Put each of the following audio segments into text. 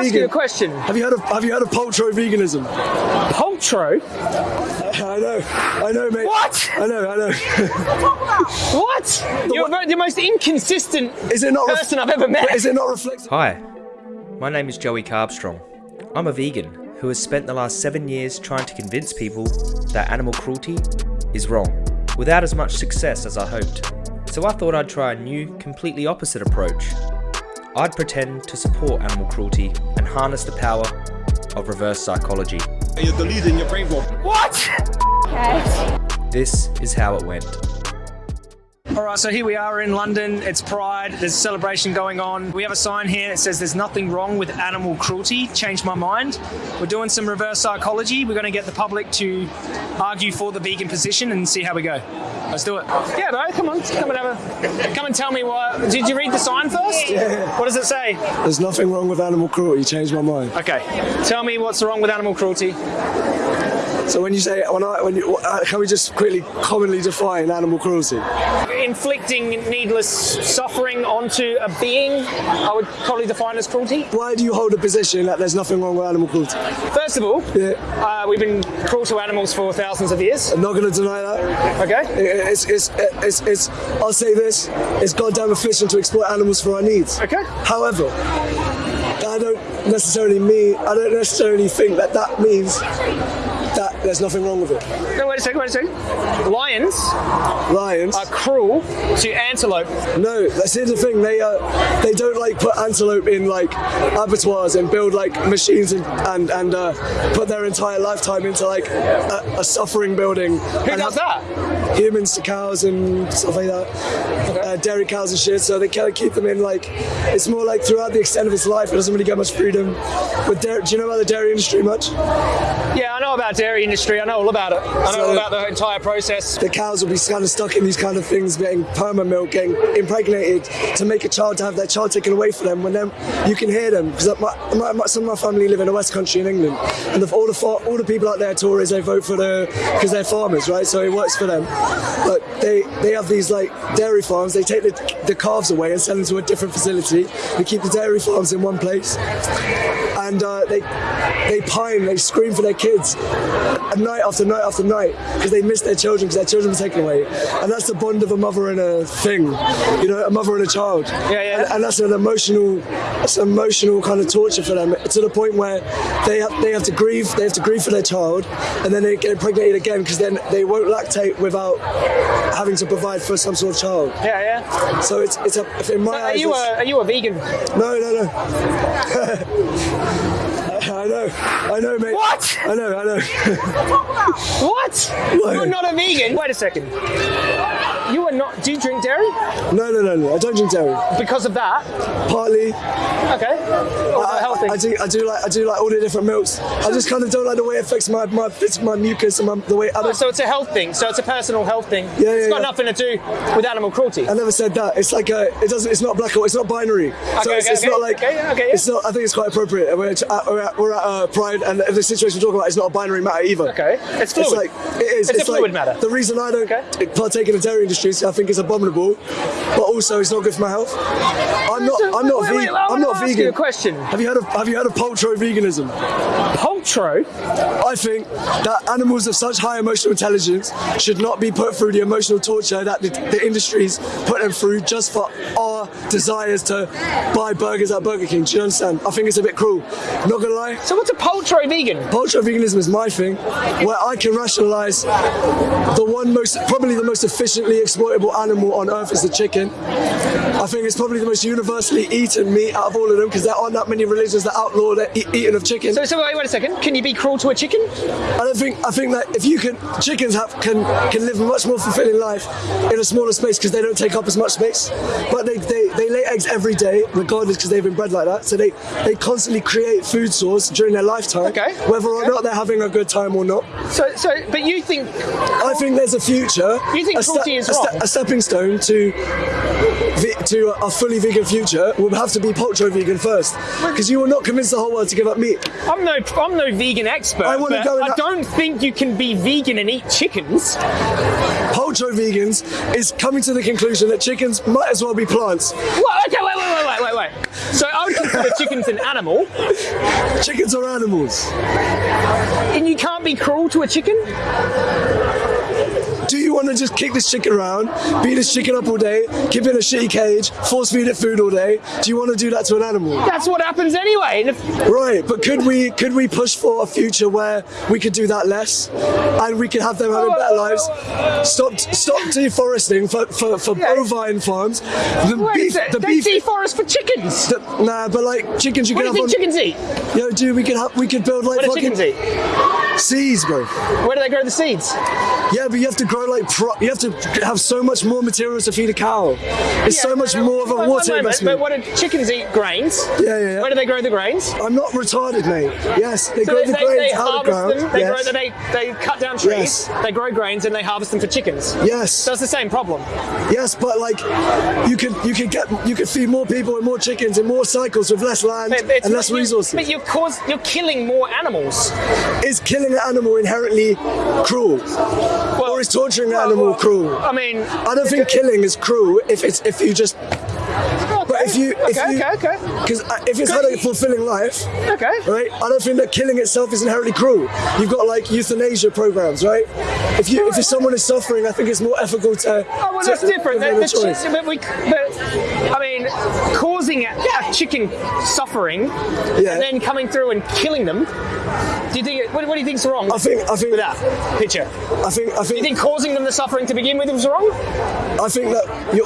ask vegan? you a question. Have you heard of Have you heard of poltro veganism? Poltro? I know, I know, mate. What? I know, I know. What? You're what- the most inconsistent Is it not? ref- person I've ever met. Is it not reflective? Hi, my name is Joey Carbstrong. I'm a vegan who has spent the last seven years trying to convince people that animal cruelty is wrong, without as much success as I hoped. So I thought I'd try a new, completely opposite approach. I'd pretend to support animal cruelty and harness the power of reverse psychology. You're deleting your brain from What? This is how it went. All right, so here we are in London. It's Pride. There's a celebration going on. We have a sign here that says there's nothing wrong with animal cruelty. Changed my mind. We're doing some reverse psychology. We're going to get the public to argue for the vegan position and see how we go. Let's do it. Yeah, bro, come on. Come and have a. Come and tell me what. Did you read the sign first? Yeah. What does it say? There's nothing wrong with animal cruelty. Changed my mind. Okay. Tell me what's wrong with animal cruelty. So when you say when I when you uh, can we just quickly commonly define animal cruelty? Inflicting needless suffering onto a being, I would probably define as cruelty. Why do you hold a position that there's nothing wrong with animal cruelty? First of all, Yeah. uh, we've been cruel to animals for thousands of years. I'm not going to deny that. Okay. It- It's, it's, it's, it's, I'll say this, it's goddamn efficient to exploit animals for our needs. Okay. However, I don't necessarily mean, I don't necessarily think that that means there's nothing wrong with it. No, wait a second, wait a second. Lions Lions, are cruel to antelope. no, that's here's the thing, they uh, they don't like put antelope in like abattoirs and build like machines and, and, and uh, put their entire lifetime into like a, a suffering building. Who does that? humans to cows and stuff like that, uh, dairy cows and shit. So they kind of keep them in like it's more like throughout the extent of its life, it doesn't really get much freedom. But dairy, do you know about the dairy industry much? Yeah, I know about dairy industry. I know all about it. I know So- all about the entire process. The cows will be kind of stuck in these kind of things, getting perma milk, getting impregnated to make a child to have their child taken away from them. When then you can hear them because my, my, some of my family live in the West Country in England, and the, all the all the people out there, Tories, they vote for the because they're farmers, right? So it works for them. But they they have these like dairy farms. They take the, the calves away and send them to a different facility. They keep the dairy farms in one place, and uh, they they pine, they scream for their kids night after night after night because they miss their children because their children were taken away. And that's the bond of a mother and a thing, you know, a mother and a child. Yeah, yeah. And, and that's an emotional, that's an emotional kind of torture for them to the point where they have they have to grieve, they have to grieve for their child, and then they get impregnated again because then they won't lactate without having to provide for some sort of child. Yeah, yeah. So it's it's a in my Are eyes. you a are you a vegan? no, no, no. I know, I know, mate. What? I know, I know. What? What? You're not a vegan. Wait a second. You are not. Do you drink dairy? No, no, no, no. I don't drink dairy. Because of that. Partly, Okay. What about I, do, I do like, I do like all the different milks. I just kind of don't like the way it affects my, my, my mucus and my, the way. I, don't, so it's a health thing. So it's a personal health thing. Yeah, it's yeah, got yeah. nothing to do with animal cruelty. I never said that. It's like a, it doesn't. It's not black or it's not binary. so Okay, it's, okay, it's okay. not like. Okay, yeah, okay, yeah. It's not. I think it's quite appropriate. We're at, we're at, we're at uh, Pride, and the situation we're talking about is not a binary matter either. Okay. It's fluid. It's like it is. It's a like, fluid matter. The reason I don't Okay. partake in the dairy industry is I think it's abominable, but also it's not good for my health. I'm not. I'm not Wait, wait, vegan. I I'm not ask vegan. you a question. Have you heard of Have you heard of poltro veganism? Poltro. I think that animals of such high emotional intelligence should not be put through the emotional torture that the, the industries put them through just for our desires to buy burgers at Burger King. Do you understand? I think it's a bit cruel. Not gonna lie. So what's a poltro vegan? Poltro veganism is my thing, where I can rationalize the one most, probably the most efficiently exploitable animal on earth is the chicken. I think it's probably the most universally eaten meat out of all of them because there aren't that many religions that outlaw the e- eating of chicken. So, so wait, wait a second. Can you be cruel to a chicken? I don't think I think that if you can chickens have can can live a much more fulfilling life in a smaller space because they don't take up as much space. But they, they, they eggs every day, regardless because they've been bred like that. So they, they constantly create food source during their lifetime. Okay. Whether or Okay. not they're having a good time or not. So, so, but you think I think there's a future. You think a, cruelty is a, wrong? a stepping stone to to a fully vegan future will have to be poltro vegan first, because you will not convince the whole world to give up meat. I'm no, I'm no vegan expert. I wanna go I don't think you can be vegan and eat chickens. Poltro vegans is coming to the conclusion that chickens might as well be plants. What? Okay, wait, wait, wait, wait, wait, wait. So I would consider chickens an animal, Chickens are animals. and you can't be cruel to a chicken. Do you want to just kick this chicken around, beat this chicken up all day, keep it in a shitty cage, force feed it food all day? Do you want to do that to an animal? That's what happens anyway. Right, but could we could we push for a future where we could do that less, and we could have them having better lives? Stop stop deforesting for for, for Yeah. bovine farms. The wait beef, the they beef. deforest for chickens. the- nah, but like chickens, you what could do you have think on. chickens eat? Yo, dude, we could have we could build like What do chickens eat? Seeds, bro. Where do they grow the seeds? Yeah, but you have to grow like pro- you have to have so much more materials to feed a cow. It's so much more of a one water moment, investment. But what do chickens eat? Grains. Yeah, yeah, yeah. Where do they grow the grains? I'm not retarded, mate. Yes, they So grow they, the they, grains they out of ground. them. They yes. grow. They they cut down trees. Yes. They grow grains and they harvest them for chickens. yes. So it's the same problem. Yes, but like you could you could get you could feed more people and more chickens in more cycles with less land But and less you- resources. But you're cause you're killing more animals. is killing an animal inherently cruel, or is torturing an animal cruel? I mean, I don't think killing is cruel if it's if you just. But if you if okay, you okay, okay, because uh, if it's had a fulfilling life, okay. right? I don't think that killing itself is inherently cruel. You've got like euthanasia programs, right? If you if someone is suffering, I think it's more ethical to. Oh well, to that's different. give The, the but we, but I mean, causing a, a chicken suffering Yeah. and then coming through and killing them. Do you think? What, what do you think's wrong I think I think with that picture? I think I Do you think think causing them the suffering to begin with was wrong? I think that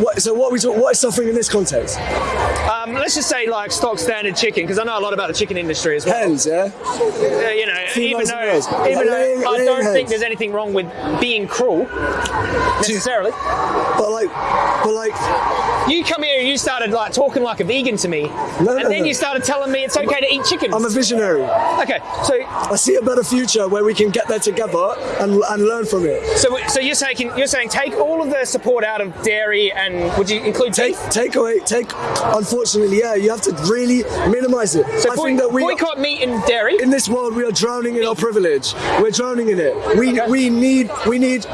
what, so what we talk, what is suffering in this context? Uh, Um, let's just say like stock standard chicken, because I know a lot about the chicken industry as well. Hens, yeah. Uh, you know, even though, even though Laying- I laying don't think there's anything wrong with being cruel necessarily. But like, but like, You come here and you started like talking like a vegan to me, No, and no, then no. you started telling me it's okay to eat chicken. I'm a visionary. okay, so I see a better future where we can get there together and, and learn from it. so so you're saying you're saying take all of the support out of dairy and would you include Take beef? take away take. Unfortunately, yeah, you have to really minimize it. So I boy- think that we boycott meat and dairy. in this world we are drowning in our privilege. We're drowning in it. We Okay. we need we need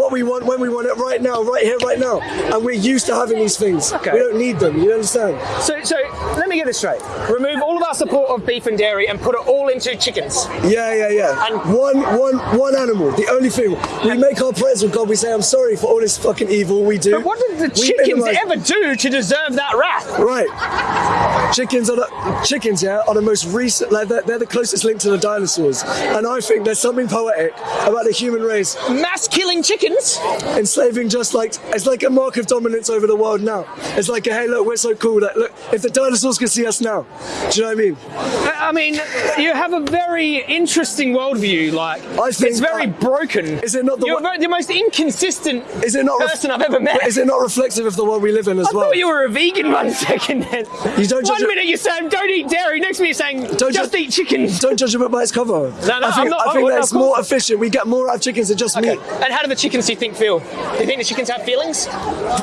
what we want when we want it right now, right here, right now. And we're used to having these things. Okay. We don't need them. You understand? So so let me get this straight. Remove all our support of beef and dairy and put it all into chickens. Yeah, yeah, yeah. And- one, one, one animal. The only thing we make our prayers with God. We say, "I'm sorry for all this fucking evil we do." But what did the We chickens minimize- ever do to deserve that wrath? Right. Chickens are the chickens. Yeah, are the most recent. Like they're, they're the closest link to the dinosaurs, and I think there's something poetic about the human race Mass killing chickens? enslaving just like it's like a mark of dominance over the world now. It's like, hey, look, we're so cool that look, if the dinosaurs can see us now, do you know what I mean? I mean, you have a very interesting worldview. Like, I think it's very broken. Is it not the You're the most inconsistent Is it not person I've ever met. Is it not reflective of the world we live in as I well? thought you were a vegan one second. Then You don't judge one minute you're saying don't eat dairy, next minute you're saying Don't just ju- eat chickens. Don't judge a book by its cover. no, I think, not- I think that's more efficient. We get more out of chickens than just Okay. meat. And how do the chickens do you think feel? Do you think the chickens have feelings?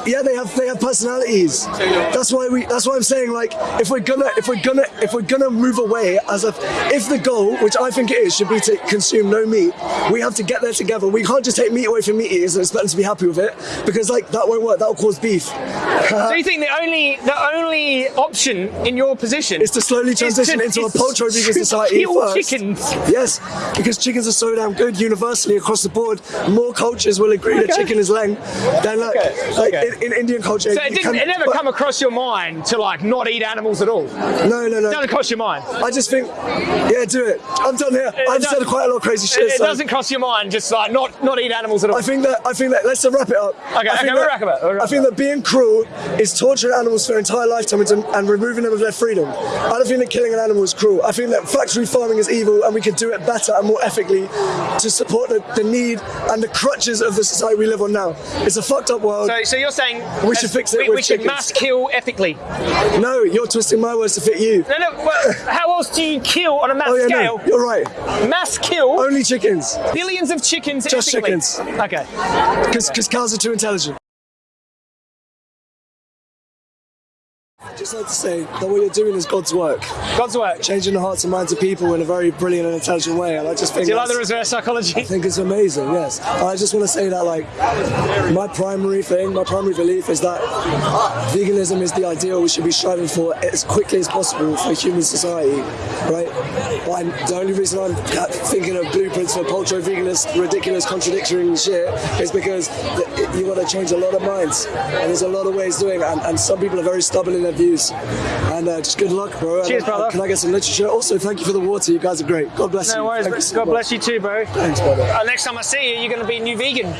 Yeah, they have they have personalities. That's why we. That's why I'm saying like if we're gonna if we're gonna if we're gonna move away as a if the goal, which I think it is, should be to consume no meat. We have to get there together. We can't just take meat away from meat eaters and expect them to be happy with it because like that won't work. That will cause beef. so you think the only the only option in your position Is to slowly transition into a poultry vegan society first. chickens. Yes, because chickens are so damn good universally across the board. More cultures will agree that chicken is lamb than like, Okay, like okay. In, in Indian culture. So it didn't. can- It never but- come across your mind to like not eat animals at all. No, no, no. It doesn't cross your mind. I just think, yeah, do it. I'm done here. I've said quite a lot of crazy shit. It, it so doesn't cross your mind just like not not eat animals at all. I think that I think that let's wrap it up. Okay, I okay, think we'll that- wrap it up, we'll I think it that being cruel is torturing animals for their entire lifetime and, and removing them of their freedom. I don't think that killing an animal is cruel. I think that factory farming is evil, and we could do it better and more ethically to support the, the need and the crutches of the society we live on now. It's a fucked up world. so, so you're saying We should fix it We, we should mass kill ethically. no, you're twisting my words to fit you. No, no. Well, how else do you kill on a mass Oh yeah, scale? no, you're right. Mass kill Only chickens, billions of chickens Just chickens. Okay. because cows are too intelligent. Just like to say that what you're doing is God's work, God's work. changing the hearts and minds of people in a very brilliant and intelligent way. And I just think Do you like the reverse psychology? I think it's amazing, yes. And I just want to say that, like, my primary thing, my primary belief is that veganism is the ideal we should be striving for as quickly as possible for human society, right? But I'm, the only reason I'm thinking of blueprints for ultra veganist, ridiculous, contradictory shit is because you want to change a lot of minds, and there's a lot of ways doing it, and, and some people are very stubborn in their views. And uh, just good luck, bro. Cheers, And, uh, brother. Can I get some literature? Also, thank you for the water. You guys are great. God bless you. No worries. Thank so God much. bless you too, bro. Thanks, brother. Uh, next time I see you, you're going to be new vegan.